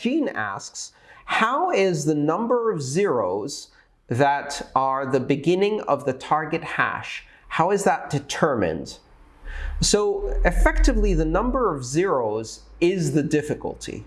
Gene asks, how is the number of zeros that are the beginning of the target hash, how is that determined? So effectively, the number of zeros is the difficulty.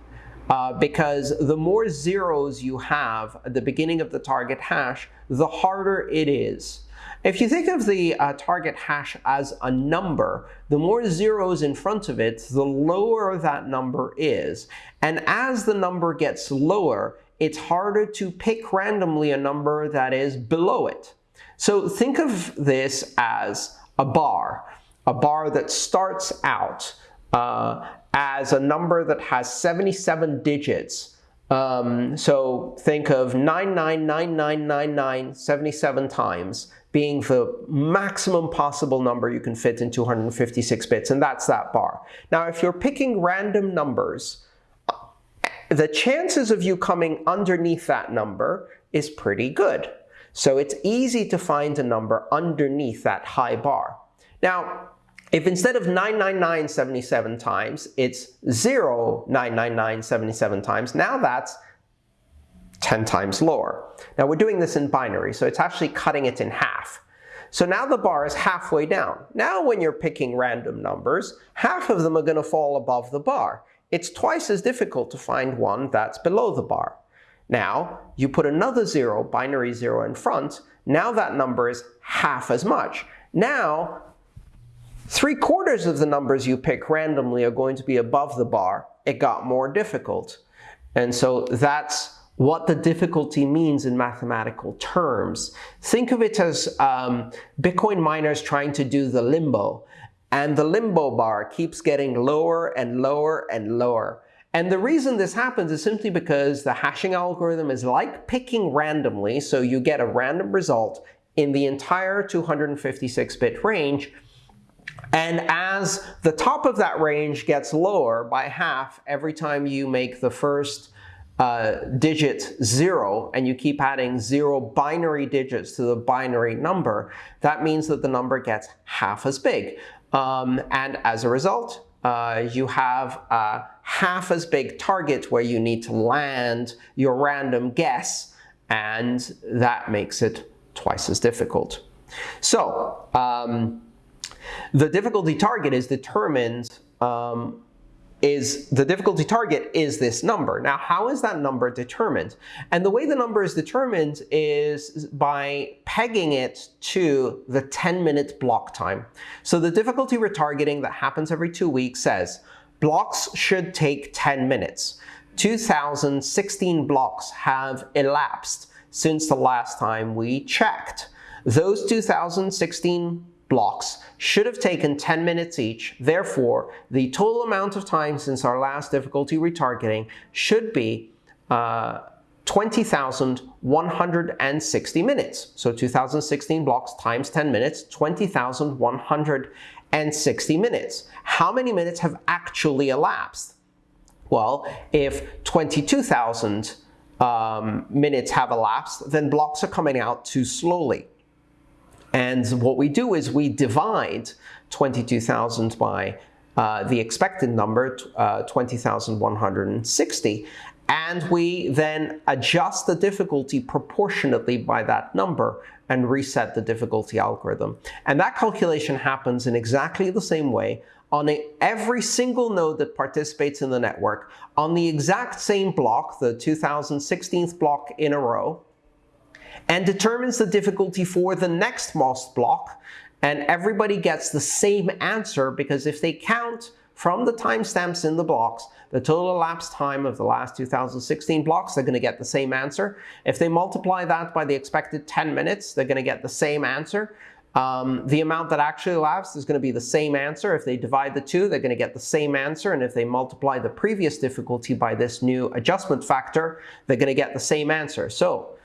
Uh, because the more zeros you have at the beginning of the target hash, the harder it is. If you think of the uh, target hash as a number, the more zeros in front of it, the lower that number is. And as the number gets lower, it's harder to pick randomly a number that is below it. So think of this as a bar, a bar that starts out uh, as a number that has 77 digits. Um, so think of 999999 77 times being the maximum possible number you can fit in 256 bits, and that's that bar. Now, if you're picking random numbers, the chances of you coming underneath that number is pretty good. So it's easy to find a number underneath that high bar. Now, if instead of 99977 times, it's 0,99977 times, now that's 10 times lower. Now we're doing this in binary, so it's actually cutting it in half. So now the bar is halfway down. Now when you're picking random numbers, half of them are going to fall above the bar. It's twice as difficult to find one that's below the bar. Now, you put another zero, binary zero in front, now that number is half as much. Now, three quarters of the numbers you pick randomly are going to be above the bar. It got more difficult. And so that's what the difficulty means in mathematical terms. Think of it as um, Bitcoin miners trying to do the limbo. And the limbo bar keeps getting lower and lower and lower. And the reason this happens is simply because the hashing algorithm is like picking randomly, so you get a random result in the entire 256-bit range. And as the top of that range gets lower by half every time you make the first uh, digit 0 and you keep adding 0 binary digits to the binary number, that means that the number gets half as big. Um, and as a result, uh, you have a half as big target where you need to land your random guess, and that makes it twice as difficult. So um, the difficulty target is determined um, is the difficulty target is this number. Now, how is that number determined? And the way the number is determined is by pegging it to the 10-minute block time. So the difficulty retargeting that happens every two weeks says blocks should take 10 minutes. 2016 blocks have elapsed since the last time we checked. Those 2016 blocks should have taken 10 minutes each. Therefore, the total amount of time since our last difficulty retargeting should be uh, 20,160 minutes. So 2016 blocks times 10 minutes, 20,160 minutes. How many minutes have actually elapsed? Well, if 22,000 um, minutes have elapsed, then blocks are coming out too slowly. And what we do is we divide 22,000 by uh, the expected number, uh, 20,160, and we then adjust the difficulty proportionately by that number and reset the difficulty algorithm. And that calculation happens in exactly the same way on a, every single node that participates in the network on the exact same block, the 2016th block in a row, and determines the difficulty for the next most block. And everybody gets the same answer because if they count from the timestamps in the blocks, the total elapsed time of the last 2016 blocks, they're going to get the same answer. If they multiply that by the expected 10 minutes, they're going to get the same answer. Um, the amount that actually elapsed is going to be the same answer. If they divide the two, they're going to get the same answer. And if they multiply the previous difficulty by this new adjustment factor, they're going to get the same answer. So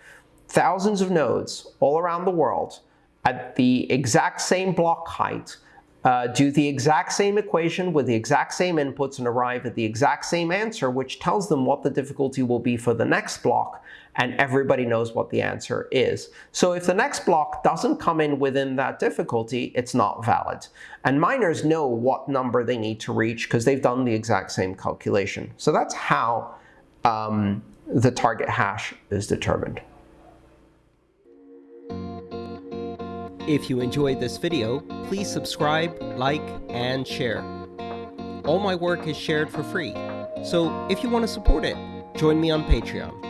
thousands of nodes all around the world at the exact same block height, uh, do the exact same equation with the exact same inputs and arrive at the exact same answer, which tells them what the difficulty will be for the next block, and everybody knows what the answer is. So if the next block doesn't come in within that difficulty, it's not valid. And miners know what number they need to reach because they've done the exact same calculation. So that's how um, the target hash is determined. If you enjoyed this video, please subscribe, like, and share. All my work is shared for free, so if you want to support it, join me on Patreon.